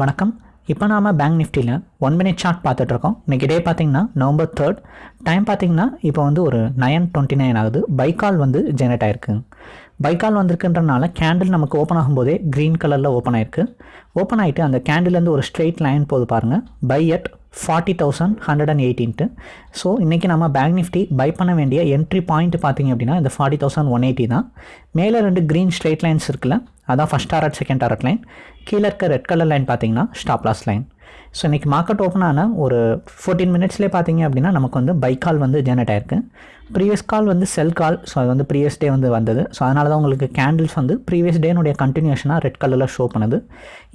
வணக்கம். இப்போ நாம பேங்க் நிஃப்டியில் ஒன் மினிட் சார்ட் பார்த்துட்ருக்கோம். இன்றைக்கி டே பார்த்தீங்கன்னா நவம்பர் தேர்ட் டைம் பார்த்தீங்கன்னா இப்போ வந்து ஒரு நயன் டுவெண்ட்டி நைன் ஆகுது பைக்கால் வந்து ஜெனரேட் ஆயிருக்கு. பைக்கால் வந்திருக்குன்றனால கேண்டில் நமக்கு ஓப்பன் ஆகும்போதே க்ரீன் கலரில் ஓப்பன் ஆயிருக்கு. ஓப்பன் ஆகிட்டு அந்த கேண்டில்லேருந்து ஒரு ஸ்ட்ரெயிட் லைன் போது பாருங்கள் buy at forty thousand hundred and eighteen so இன்றைக்கி நம்ம பேங்க் நிஃப்டி பை பண்ண வேண்டிய என்ட்ரி பாயிண்ட் பார்த்திங்க அப்படின்னா இந்த ஃபார்ட்டி தௌசண்ட் ஒன் எயிட்டி தான். மேலே ரெண்டு க்ரீன் ஸ்ட்ரெயிட் லைன்ஸ் இருக்குல்ல அதான் first target second target line கீழே இருக்க ரெட் கலர் லைன் பார்த்தீங்கன்னா ஸ்டாப்லாஸ் லைன் ஸோ இன்றைக்கி மார்க்கெட் ஓப்பன் ஆன ஒரு ஃபோர்டீன் மினிட்ஸ்லேயே பார்த்தீங்க அப்படின்னா நமக்கு வந்து பை கால் வந்து ஜெனரேட் ஆயிருக்கு. ப்ரீவியஸ் கால் வந்து செல் கால் ஸோ அது வந்து ப்ரீவியஸ் டே வந்து வந்தது. ஸோ அதனால தான் உங்களுக்கு கேண்டில்ஸ் வந்து ப்ரீவியஸ் டேனுடைய கண்டினியூஷனாக ரெட் கலரில் ஷோ பண்ணுது.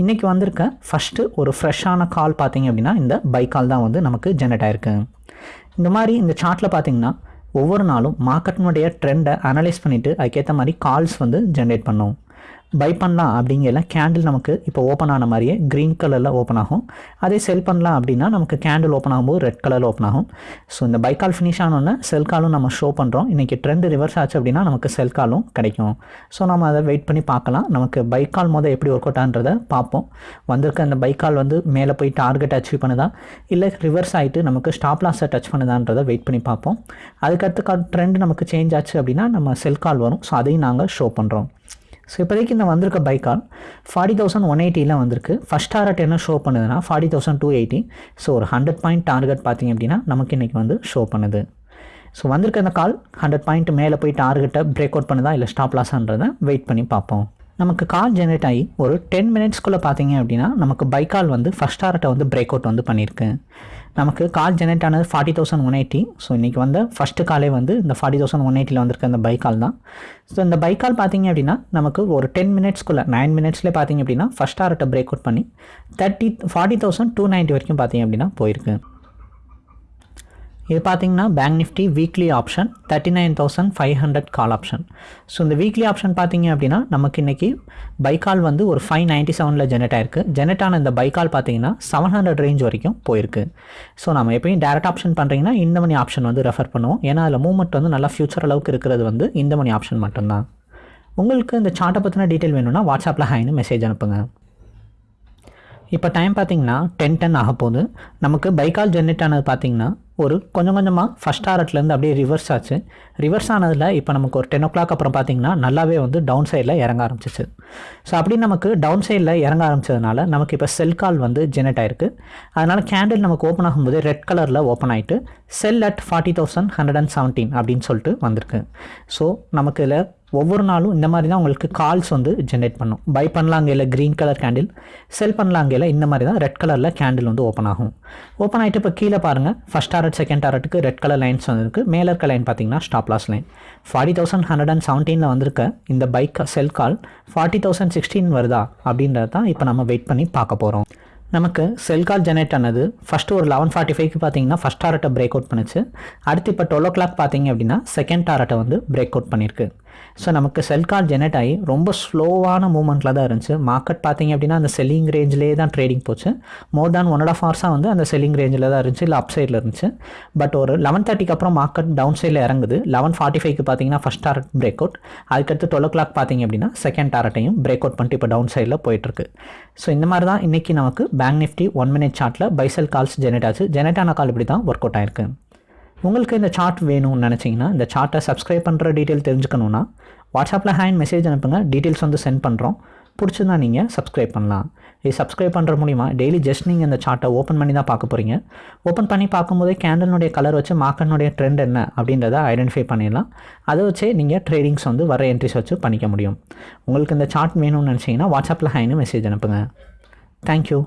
இன்றைக்கி வந்திருக்க ஃபஸ்ட்டு ஒரு ஃப்ரெஷ்ஷான கால் பார்த்தீங்க அப்படின்னா இந்த பை கால் தான் வந்து நமக்கு ஜெனரேட் ஆயிருக்கு. இந்த மாதிரி இந்த சார்ட்டில் பார்த்தீங்கன்னா ஒவ்வொரு நாளும் மார்க்கெட்டினுடைய ட்ரெண்டை அனலைஸ் பண்ணிவிட்டு அதுக்கேற்ற மாதிரி கால்ஸ் வந்து ஜென்ரேட் பண்ணும். பை பண்ணலாம் அப்படிங்கிற கேண்டில் நமக்கு இப்போ ஓப்பன் ஆன மாதிரியே க்ரீன் கலரில் ஓப்பன் ஆகும். அதே செல் பண்ணலாம் அப்படின்னா நமக்கு கேண்டில் ஓப்பன் ஆகும்போது ரெட் கலரில் ஓப்பன் ஆகும். ஸோ இந்த பை கால் ஃபினிஷ் ஆனோடனே செல் காலும் நம்ம ஷோ பண்ணுறோம் இன்றைக்கி ட்ரெண்ட் ரிவர்ஸ் ஆச்சு அப்படின்னா நமக்கு செல் காலும் கிடைக்கும். ஸோ நம்ம அதை வெயிட் பண்ணி பார்க்கலாம். நமக்கு பை கால் மொதல் எப்படி ஒர்க் அவுட் ஆன்றதை பார்ப்போம். வந்திருக்க அந்த பை கால் வந்து மேலே போய் டார்கெட் அச்சீவ் பண்ணுதா? இல்லை ரிவர்ஸ் ஆகிட்டு நமக்கு ஸ்டாப் லாஸை டச் பண்ணுதான்றதை வெயிட் பண்ணி பார்ப்போம். அதுக்கடுத்து கால் ட்ரெண்ட் நமக்கு சேஞ்ச் ஆச்சு அப்படின்னா நம்ம செல் கால் வரும். ஸோ அதையும் நாங்கள் ஷோ பண்ணுறோம் ஸோ இப்போதைக்கு இந்த வந்திருக்க buy call forty thousand one எயிட்டியில் வந்திருக்கு. ஃபஸ்ட் டாரட் என்ன ஷோ பண்ணுதுன்னா forty thousand two eighty so ஒரு ஹண்ட்ரட் பாயிண்ட் டார்கெட் பார்த்தீங்க அப்படின்னா நமக்கு இன்றைக்கி வந்து ஷோ பண்ணுது. ஸோ வந்திருக்க இந்த கால் ஹண்ட்ரட் பாயிண்ட் மேலே போய் டார்கெட்டை பிரேக் அவுட் பண்ணுதா இல்லை ஸ்டாப் லாஸான்றதை வெயிட் பண்ணி பார்ப்போம். நமக்கு கால் ஜென்ரேட் ஆகி ஒரு டென் மினிட்ஸ்க்குள்ளே பார்த்தீங்க அப்படின்னா நமக்கு பை கால் வந்து ஃபஸ்ட் டாரட்டை வந்து பிரேக் அவுட் வந்து பண்ணியிருக்கு நமக்கு கால் ஜென்ரேட் ஆனது forty thousand one eighty so இன்றைக்கி வந்த ஃபஸ்ட்டு காலே வந்து இந்த ஃபார்ட்டி தௌசண்ட் ஒன் எயிட்டியில் வந்திருக்க அந்த பை கால் தான். ஸோ இந்த பைக்கால் கால் பார்த்தீங்க அப்படின்னா நமக்கு ஒரு டென் மினிட்ஸ்க்குள்ளே நைன் மினிட்ஸ்லேயே பார்த்தீங்க அப்படின்னா ஃபஸ்ட் டாரட்டை பிரேக் அவுட் பண்ணி thirty forty thousand two ninety வரைக்கும் பார்த்தீங்க அப்படின்னா போயிருக்கு. இது பார்த்தீங்கன்னா bank nifty weekly option thirty nine thousand five hundred call option so இந்த வீக்லி ஆப்ஷன் பார்த்தீங்க அப்படின்னா நமக்கு இன்றைக்கி பைக்கால் வந்து ஒரு ஃபைவ் நைன்ட்டி செவனில் ஜெனரேட் ஆயிருக்கு. ஜெனரேட் ஆன இந்த பைக்கால் பார்த்தீங்கன்னா செவன் ஹண்ட்ரட் ரேஞ்ச் வரைக்கும் போயிருக்கு. ஸோ நம்ம எப்பயும் டேரக்ட் ஆப்ஷன் பண்ணுறீங்கன்னா இந்த மணி ஆப்ஷன் வந்து ரெஃபர் பண்ணுவோம். ஏன்னா அதில் மூவ்மெண்ட் வந்து நல்லா ஃபியூச்சர் அளவுக்கு இருக்கிறது வந்து இந்த மணி ஆப்ஷன் மட்டும்தான். உங்களுக்கு இந்த சார்ட்டை பற்றின டீட்டெயில் வேணும்னா வாட்ஸ்அப்பில் ஹாய்னு மெசேஜ் அனுப்புங்க. இப்போ டைம் பார்த்தீங்கன்னா டென் டென் ஆக போகுது. நமக்கு பைக்கால் ஜென்ரேட் ஆனது பார்த்தீங்கன்னா ஒரு கொஞ்சம் கொஞ்சமாக ஃபஸ்ட் ஆரட்லேருந்து அப்படியே ரிவர்ஸ் ஆச்சு. ரிவர்ஸ் ஆனதில் இப்போ நமக்கு ஒரு டென் ஓ கிளாக் அப்புறம் பார்த்தீங்கன்னா நல்லாவே வந்து டவுன் சைடில் இறங்க ஆரம்பிச்சிச்சு. ஸோ அப்படி நமக்கு டவுன் சைடில் இறங்க ஆரம்பிச்சதுனால நமக்கு இப்போ செல் கால் வந்து ஜெனரேட் ஆயிருக்கு. அதனால் கேண்டில் நமக்கு ஓப்பன் ஆகும்போது ரெட் கலரில் ஓப்பன் ஆகிட்டு sell at forty thousand hundred and seventeen அப்படின்னு சொல்லிட்டு வந்திருக்கு. ஸோ நமக்கு இதில் ஒவ்வொரு நாளும் இந்த மாதிரி தான் உங்களுக்கு கால்ஸ் வந்து ஜென்ரேட் பண்ணும். பை பண்ணலாங்கையில் க்ரீன் கலர் கேண்டில் செல் பண்ணலாங்கையில் இந்த மாதிரி தான் ரெட் கலரில் கேண்டில் வந்து ஓப்பன் ஆகும். ஓப்பன் ஆகிட்டு இப்போ கீழே பாருங்கள் ஃபஸ்ட் டாரட் செகண்ட் டாரட்டுக்கு ரெட் கலர் லைன்ஸ் வந்துருக்கு. மேலே இருக்க லைன் பார்த்தீங்கன்னா stop loss line forty thousand hundred and செவன்டீனில் வந்திருக்க இந்த bike sell call forty thousand sixteen வருதா அப்படின்றது தான் இப்போ நம்ம வெயிட் பண்ணி பார்க்க போகிறோம் நமக்கு செல் கால் ஜெனரேட் ஆனது ஃபஸ்ட்டு ஒரு லெவன் ஃபார்ட்டி ஃபைவ்க்கு பார்த்தீங்கன்னா ஃபஸ்ட் டாரட்டை பிரேக் அவுட் பண்ணுச்சு. அடுத்து இப்போ டுவெல் ஓ கிளாக் பார்த்தீங்க அப்படின்னா செகண்ட் டாரட்டை வந்து பிரேக் அவுட் பண்ணியிருக்கு ஸோ நமக்கு செல் கால் ஜெனரேட் ஆகி ரொம்ப ஸ்லோவான மூமெண்ட்டில் தான் இருந்துச்சு. மார்க்கெட் பார்த்தீங்க அப்படின்னா அந்த செல்லிங் ரேஞ்சிலே தான் ட்ரேடிங் போச்சு. More than one and half ஹவர்ஸாக வந்து அந்த செல்லிங் ரேஞ்சில் தான் இருந்துச்சு இல்லை அப் சைடில் இருந்துச்சு. பட் ஒரு லெவன் தேர்ட்டிக்கு அப்புறம் மார்க்கெட் டவுன் சைடில் இறங்குது. லெவன் ஃபார்ட்டி ஃபைவ்க்கு பார்த்தீங்கன்னா ஃபஸ்ட் டாரட் பிரேக் அவுட் அதுக்கடுத்து டுவெல் ஓ கிளாக் பார்த்தீங்க அப்படின்னா செகண்ட் டாரட்டையும் பிரேக் அவுட் பண்ணிட்டு இப்போ டவுன் சைடில் போயிட்டுருக்கு. ஸோ இந்த மாதிரி தான் இன்றைக்கி நமக்கு பேங்க் நிஃப்டி ஒன் மினிட் சார்ட்டில் பைசல் கால்ஸ் ஜெனரேட் ஆச்சு. ஜெனரேட் ஆன கால் இப்படி தான் ஒர்க் அவுட் ஆயிருக்கு. உங்களுக்கு இந்த சார்ட் வேணும்னு நினச்சிங்கன்னா இந்த சார்ட்டை சப்ஸ்கிரைப் பண்ணுற டீட்டெயில் தெரிஞ்சுக்கணுன்னா வாட்ஸ்அப்பில் ஹேண்ட் மெசேஜ் அனுப்புங்க. டீட்டெயில்ஸ் வந்து சென்ட் பண்ணுறோம் பிடிச்சிருந்தா நீங்கள் சப்ஸ்கிரைப் பண்ணலாம். இது சப்ஸ்கிரைப் பண்ணுற மூலிமா டெய்லி ஜஸ்ட் நீங்கள் இந்த சார்ட்டை ஓப்பன் பண்ணி தான் பார்க்க போகிறீங்க ஓப்பன் பண்ணி பார்க்கும்போதே கேண்டலினுடைய கலர் வச்சு மார்க்கெட்னுடைய ட்ரெண்ட் என்ன அப்படின்றத ஐடென்டிஃபை பண்ணிடலாம். அதை வச்சே நீங்கள் ட்ரேடிங்ஸ் வந்து வர என்ட்ரிஸ் வச்சு பண்ணிக்க முடியும். உங்களுக்கு இந்த சார்ட் வேணும்னு நினச்சிங்கன்னா வாட்ஸ்அப்பில் ஹைன்னு மெசேஜ் அனுப்புங்க. தேங்க்யூ